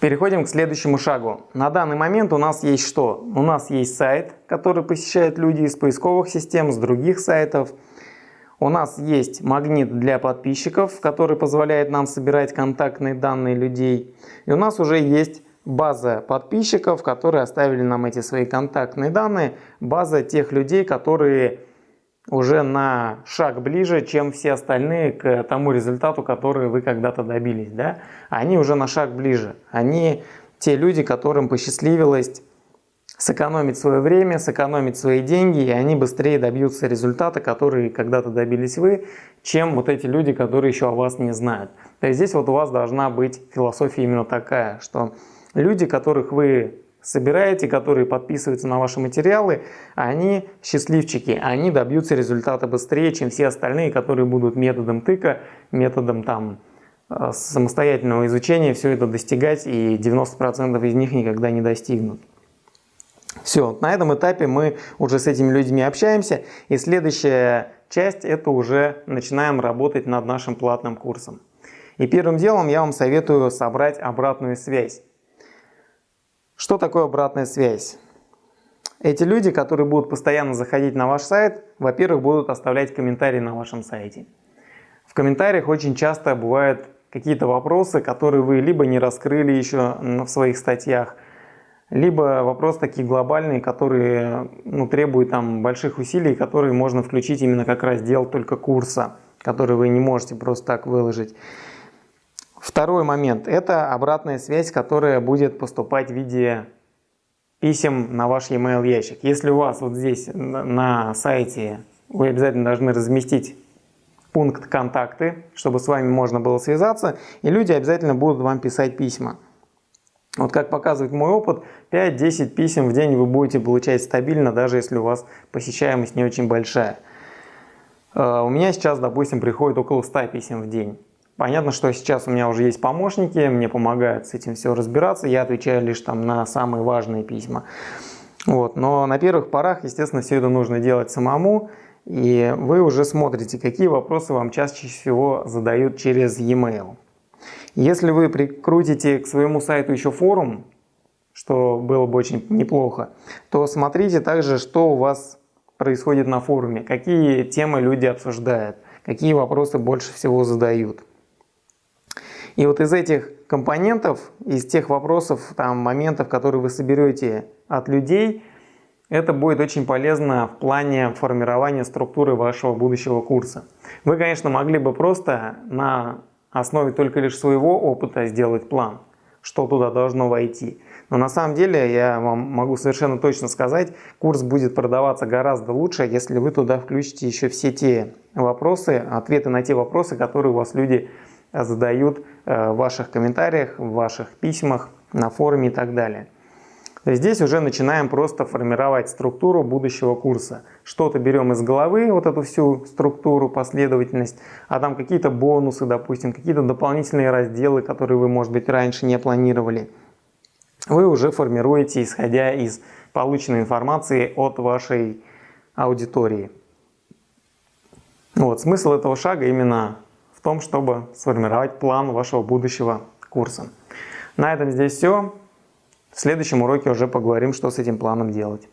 Переходим к следующему шагу. На данный момент у нас есть что? У нас есть сайт, который посещают люди из поисковых систем, с других сайтов. У нас есть магнит для подписчиков, который позволяет нам собирать контактные данные людей. И у нас уже есть база подписчиков, которые оставили нам эти свои контактные данные, база тех людей, которые уже на шаг ближе, чем все остальные к тому результату, который вы когда-то добились. Да? Они уже на шаг ближе. Они те люди, которым посчастливилось сэкономить свое время, сэкономить свои деньги, и они быстрее добьются результата, который когда-то добились вы, чем вот эти люди, которые еще о вас не знают. То есть здесь вот у вас должна быть философия именно такая, что люди, которых вы собираете, которые подписываются на ваши материалы, они счастливчики, они добьются результата быстрее, чем все остальные, которые будут методом тыка, методом там э, самостоятельного изучения все это достигать, и 90% из них никогда не достигнут. Все, на этом этапе мы уже с этими людьми общаемся, и следующая часть это уже начинаем работать над нашим платным курсом. И первым делом я вам советую собрать обратную связь. Что такое обратная связь? Эти люди, которые будут постоянно заходить на ваш сайт, во-первых, будут оставлять комментарии на вашем сайте. В комментариях очень часто бывают какие-то вопросы, которые вы либо не раскрыли еще в своих статьях, либо вопросы такие глобальные, которые ну, требуют там больших усилий, которые можно включить именно как раздел только курса, который вы не можете просто так выложить. Второй момент – это обратная связь, которая будет поступать в виде писем на ваш e-mail ящик. Если у вас вот здесь на сайте вы обязательно должны разместить пункт «Контакты», чтобы с вами можно было связаться, и люди обязательно будут вам писать письма. Вот как показывает мой опыт, 5-10 писем в день вы будете получать стабильно, даже если у вас посещаемость не очень большая. Э, у меня сейчас, допустим, приходит около 100 писем в день. Понятно, что сейчас у меня уже есть помощники, мне помогают с этим все разбираться, я отвечаю лишь там на самые важные письма. Вот. Но на первых порах, естественно, все это нужно делать самому, и вы уже смотрите, какие вопросы вам чаще всего задают через e-mail. Если вы прикрутите к своему сайту еще форум, что было бы очень неплохо, то смотрите также, что у вас происходит на форуме, какие темы люди обсуждают, какие вопросы больше всего задают. И вот из этих компонентов, из тех вопросов, там, моментов, которые вы соберете от людей, это будет очень полезно в плане формирования структуры вашего будущего курса. Вы, конечно, могли бы просто на основе только лишь своего опыта сделать план, что туда должно войти. Но на самом деле я вам могу совершенно точно сказать, курс будет продаваться гораздо лучше, если вы туда включите еще все те вопросы, ответы на те вопросы, которые у вас люди задают э, в ваших комментариях, в ваших письмах, на форуме и так далее. Здесь уже начинаем просто формировать структуру будущего курса. Что-то берем из головы, вот эту всю структуру, последовательность, а там какие-то бонусы, допустим, какие-то дополнительные разделы, которые вы, может быть, раньше не планировали. Вы уже формируете, исходя из полученной информации от вашей аудитории. Вот, смысл этого шага именно в том, чтобы сформировать план вашего будущего курса. На этом здесь все. В следующем уроке уже поговорим, что с этим планом делать.